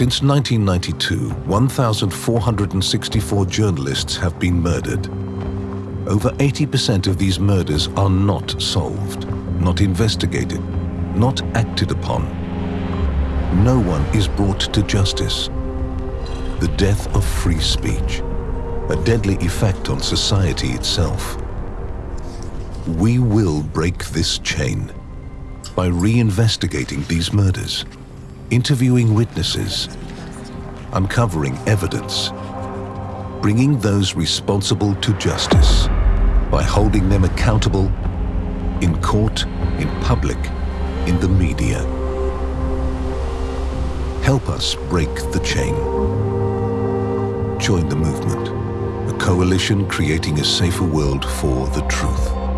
Since 1992, 1,464 journalists have been murdered. Over 80% of these murders are not solved, not investigated, not acted upon. No one is brought to justice. The death of free speech, a deadly effect on society itself. We will break this chain by reinvestigating these murders interviewing witnesses, uncovering evidence, bringing those responsible to justice by holding them accountable in court, in public, in the media. Help us break the chain. Join the movement, a coalition creating a safer world for the truth.